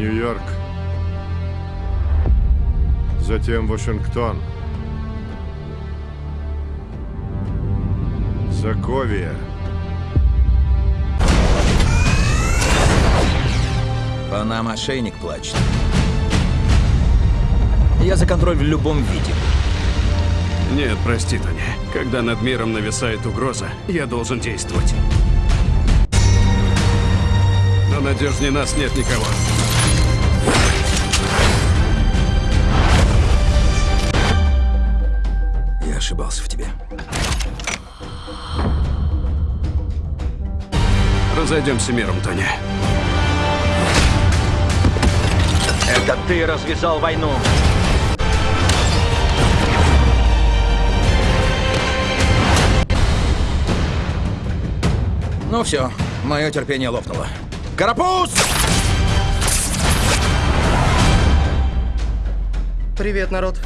Нью-Йорк, затем Вашингтон, Соковия. По нам ошейник плачет. Я за контроль в любом виде. Нет, прости, Таня. Когда над миром нависает угроза, я должен действовать. Но надежнее нас нет никого. Ошибался в тебе. Разойдемся миром, Тони. Это ты развязал войну. Ну все, мое терпение лопнуло. Карапуз! Привет, народ.